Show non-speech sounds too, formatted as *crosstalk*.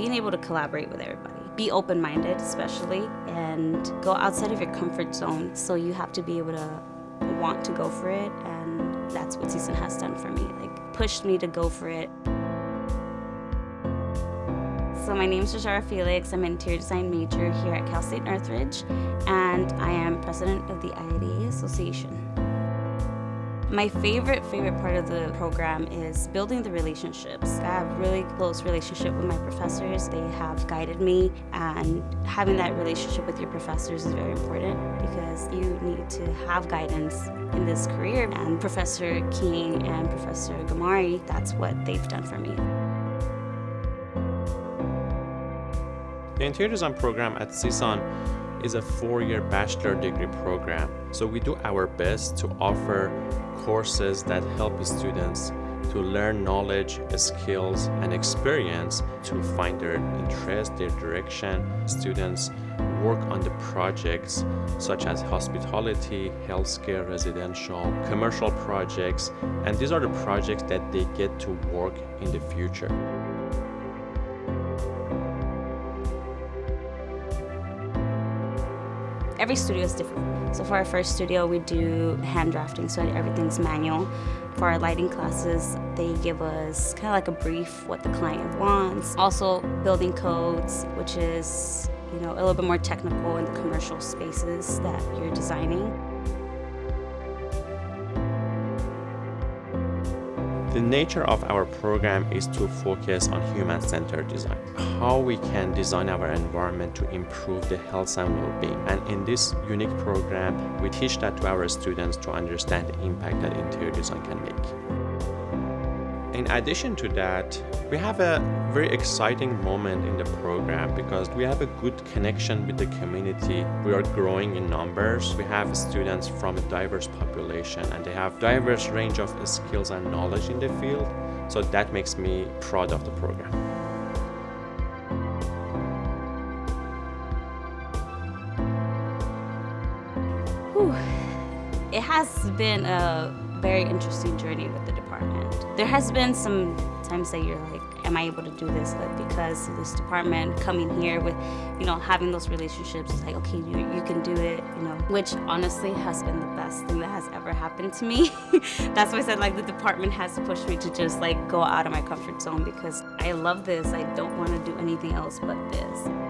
being able to collaborate with everybody. Be open-minded, especially, and go outside of your comfort zone. So you have to be able to want to go for it, and that's what CSUN has done for me. Like, pushed me to go for it. So my name is Rajara Felix. I'm an interior design major here at Cal State Northridge, and I am president of the IIDA Association. My favorite, favorite part of the program is building the relationships. I have really close relationship with my professors. They have guided me and having that relationship with your professors is very important because you need to have guidance in this career. And Professor King and Professor Gamari, that's what they've done for me. The interior design program at CSUN is a four-year bachelor degree program. So we do our best to offer courses that help students to learn knowledge, skills, and experience to find their interest, their direction. Students work on the projects such as hospitality, healthcare, residential, commercial projects, and these are the projects that they get to work in the future. Every studio is different. So for our first studio, we do hand drafting, so everything's manual. For our lighting classes, they give us kind of like a brief what the client wants. Also building codes, which is you know a little bit more technical in the commercial spaces that you're designing. The nature of our program is to focus on human-centered design. How we can design our environment to improve the health and well-being. And in this unique program, we teach that to our students to understand the impact that interior design can make. In addition to that, we have a very exciting moment in the program because we have a good connection with the community. We are growing in numbers. We have students from a diverse population and they have diverse range of skills and knowledge in the field. So that makes me proud of the program. Whew. It has been a very interesting journey with the department. There has been some times that you're like, am I able to do this? But because this department coming here with, you know, having those relationships, it's like, okay, you, you can do it, you know, which honestly has been the best thing that has ever happened to me. *laughs* That's why I said like the department has pushed me to just like go out of my comfort zone because I love this. I don't want to do anything else but this.